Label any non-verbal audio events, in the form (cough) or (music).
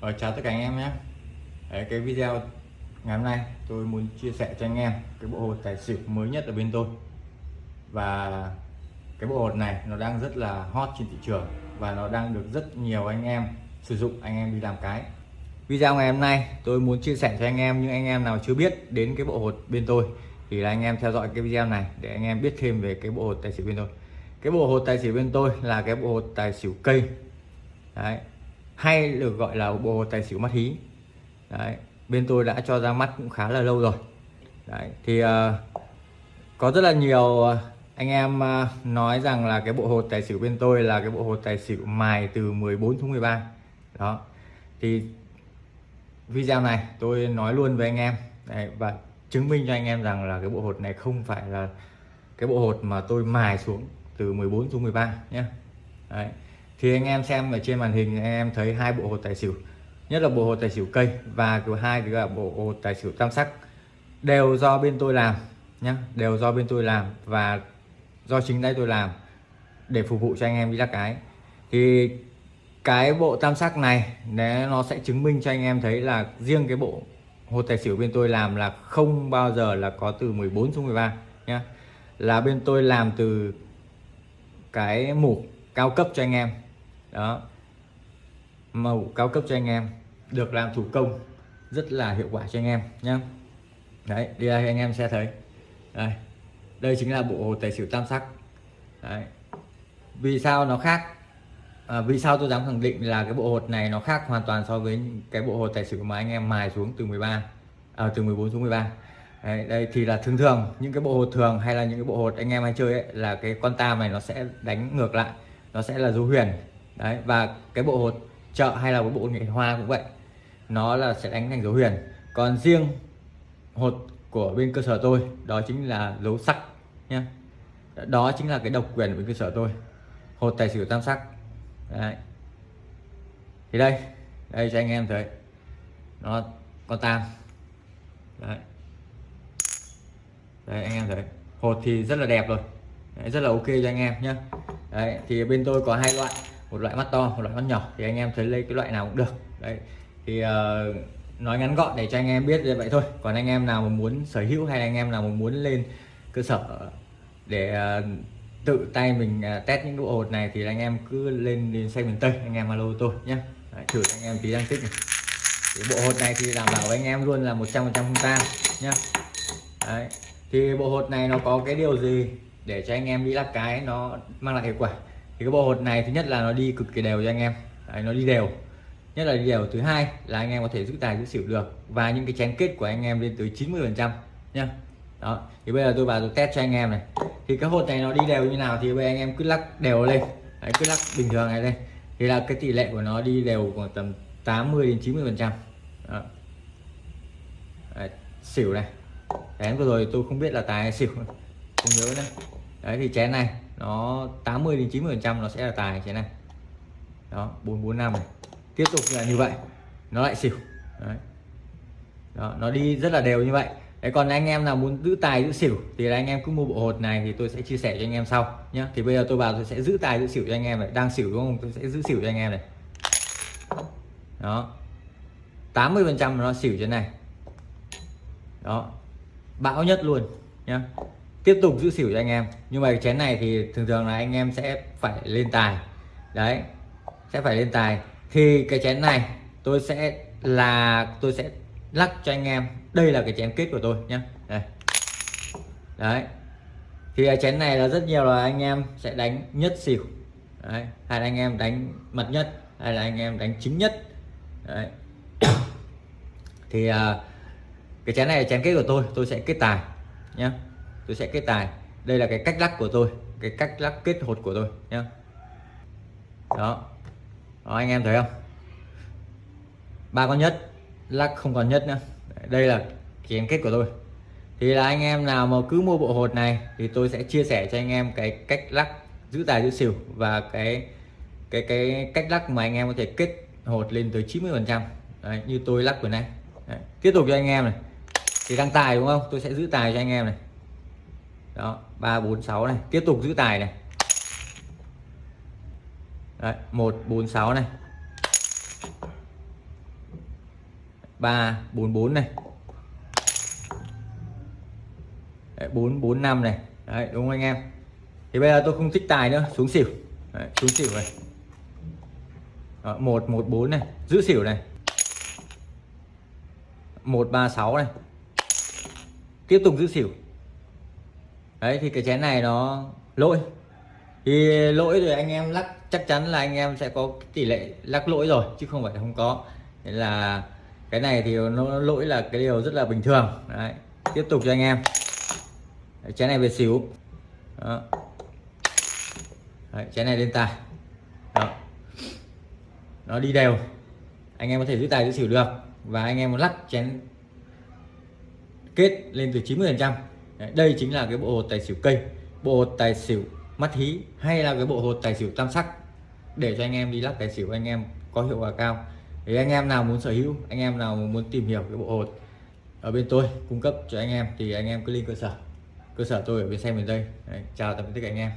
Rồi chào tất cả anh em nhé. Đấy, cái video ngày hôm nay tôi muốn chia sẻ cho anh em cái bộ hột tài xỉu mới nhất ở bên tôi. Và cái bộ hột này nó đang rất là hot trên thị trường và nó đang được rất nhiều anh em sử dụng anh em đi làm cái. Video ngày hôm nay tôi muốn chia sẻ cho anh em những anh em nào chưa biết đến cái bộ hột bên tôi thì là anh em theo dõi cái video này để anh em biết thêm về cái bộ hột tài xỉu bên tôi. Cái bộ hột tài xỉu bên tôi là cái bộ hột tài xỉu cây. Đấy, hay được gọi là bộ tài xỉu mắt hí. Đấy, bên tôi đã cho ra mắt cũng khá là lâu rồi. Đấy, thì uh, có rất là nhiều ờ, anh em uh, nói rằng là cái bộ hột tài xỉu bên tôi là cái bộ hột tài xỉu mài từ 14 xuống 13 đó thì video này tôi nói luôn với anh em. Đấy, và chứng minh cho anh em rằng là cái bộ hột này không phải là cái bộ hột mà tôi mài xuống từ 14 xuống 13 nhé. Đấy thì anh em xem ở trên màn hình anh em thấy hai bộ hột tài xỉu. Nhất là bộ hột tài xỉu cây và thứ hai thì là bộ hột tài xỉu tam sắc. Đều do bên tôi làm nhé đều do bên tôi làm và do chính tay tôi làm để phục vụ cho anh em đi lắc cái. Thì cái bộ tam sắc này nó sẽ chứng minh cho anh em thấy là riêng cái bộ hột tài xỉu bên tôi làm là không bao giờ là có từ 14 xuống 13 nhé là bên tôi làm từ cái mục cao cấp cho anh em đó. Màu cao cấp cho anh em được làm thủ công rất là hiệu quả cho anh em nhé đấy đi đây anh em sẽ thấy. Đây đây chính là bộ hồ tài xỉu tam sắc. Đấy. Vì sao nó khác? À, vì sao tôi dám khẳng định là cái bộ hột này nó khác hoàn toàn so với cái bộ hột tài xỉu mà anh em mài xuống từ 13 à, từ 14 xuống 13 Đấy, đây thì là thường thường những cái bộ hột thường hay là những cái bộ hột anh em hay chơi ấy, là cái con tam này nó sẽ đánh ngược lại nó sẽ là dấu huyền đấy và cái bộ hột chợ hay là cái bộ nghệ hoa cũng vậy. Nó là sẽ đánh thành dấu huyền còn riêng hột của bên cơ sở tôi đó chính là dấu sắc nhé đó chính là cái độc quyền của bên cơ sở tôi. Hột tài xỉu tam sắc. Đấy. thì đây đây cho anh em thấy. Nó con tam. Đấy. đây anh em thấy. Hột thì rất là đẹp rồi. Đấy, rất là ok cho anh em nhé đấy thì bên tôi có hai loại một loại mắt to một loại mắt nhỏ thì anh em thấy lấy cái loại nào cũng được. Đấy thì uh, nói ngắn gọn để cho anh em biết như vậy thôi. Còn anh em nào mà muốn sở hữu hay anh em nào mà muốn lên cơ sở để uh, tự tay mình uh, test những bộ hột này thì anh em cứ lên đến xe miền tây anh em alo tôi nhé. Đấy, thử anh em tí đăng tích này. Thì bộ hột này thì đảm bảo với anh em luôn là 100% không tan nhá. Đấy thì bộ hột này nó có cái điều gì để cho anh em đi lắc cái nó mang lại hiệu quả? Thì cái bộ hột này thứ nhất là nó đi cực kỳ đều cho anh em. Đấy, nó đi đều. Nhất là đi đều thứ hai là anh em có thể giữ tài giữ xỉu được. Và những cái chén kết của anh em lên tới 90 phần trăm nhá. Đó thì bây giờ tôi vào tôi test cho anh em này. Thì cái hột này nó đi đều như nào thì bây giờ anh em cứ lắc đều lên. Đấy, cứ lắc bình thường này lên. Thì là cái tỷ lệ của nó đi đều khoảng tầm 80 đến 90 phần trăm. Xỉu này. Chén vừa rồi tôi không biết là tài hay xỉu. Không nhớ nữa đấy thì chén này nó 80 đến 90 phần trăm nó sẽ là tài chén này. Đó 445 này. Tiếp tục là như vậy nó lại xỉu. Đấy. Đó, nó đi rất là đều như vậy. Đấy còn anh em nào muốn giữ tài giữ xỉu thì là anh em cứ mua bộ hột này thì tôi sẽ chia sẻ cho anh em sau nhé thì bây giờ tôi vào tôi sẽ giữ tài giữ xỉu cho anh em này. Đang xỉu đúng không? Tôi sẽ giữ xỉu cho anh em này. Đó. 80 phần trăm nó xỉu trên này. Đó. Bão nhất luôn nhá tiếp tục giữ xỉu cho anh em. Nhưng mà cái chén này thì thường thường là anh em sẽ phải lên tài. Đấy sẽ phải lên tài. Thì cái chén này tôi sẽ là tôi sẽ lắc cho anh em. Đây là cái chén kết của tôi nhé đây. đấy. Thì chén này là rất nhiều là anh em sẽ đánh nhất xỉu. Đấy. hay là anh em đánh mật nhất hay là anh em đánh chính nhất. Đấy. (coughs) thì uh, cái chén này là chén kết của tôi. Tôi sẽ kết tài nhé tôi sẽ kết tài. Đây là cái cách lắc của tôi, cái cách lắc kết hột của tôi nhé đó. đó, anh em thấy không? Ba con nhất, lắc không còn nhất nữa. Đây là chén kết của tôi. Thì là anh em nào mà cứ mua bộ hột này thì tôi sẽ chia sẻ cho anh em cái cách lắc giữ tài giữ xỉu và cái cái cái cách lắc mà anh em có thể kết hột lên tới 90 phần trăm. Như tôi lắc vừa nay Đấy. tiếp tục cho anh em này. Thì đăng tài đúng không? Tôi sẽ giữ tài cho anh em này đó ba bốn sáu này. Tiếp tục giữ tài này. Đấy, 146 này. Ba bốn bốn này. Đấy, 445 này. Đấy đúng không anh em? Thì bây giờ tôi không thích tài nữa xuống xỉu. Đấy, xuống xỉu này. Đó, 114 này. Giữ xỉu này. 136 này. Tiếp tục giữ xỉu đấy thì cái chén này nó lỗi. Thì lỗi rồi anh em lắc chắc chắn là anh em sẽ có tỷ lệ lắc lỗi rồi chứ không phải không có. Nên là cái này thì nó lỗi là cái điều rất là bình thường. Đấy tiếp tục cho anh em. Đấy, chén này về xỉu đó. Đấy, chén này lên tài đó. nó đi đều. Anh em có thể giữ tài giữ xỉu được. Và anh em lắc chén kết lên từ 90 phần trăm đây chính là cái bộ hột tài xỉu cây bộ hột tài xỉu mắt hí hay là cái bộ hột tài xỉu tam sắc. Để cho anh em đi lắc tài xỉu anh em có hiệu quả cao. Thì anh em nào muốn sở hữu anh em nào muốn tìm hiểu cái bộ hột ở bên tôi cung cấp cho anh em thì anh em cứ lên cơ sở. Cơ sở tôi ở bên xem miền tây. Đấy, chào tạm biệt tất cả anh em.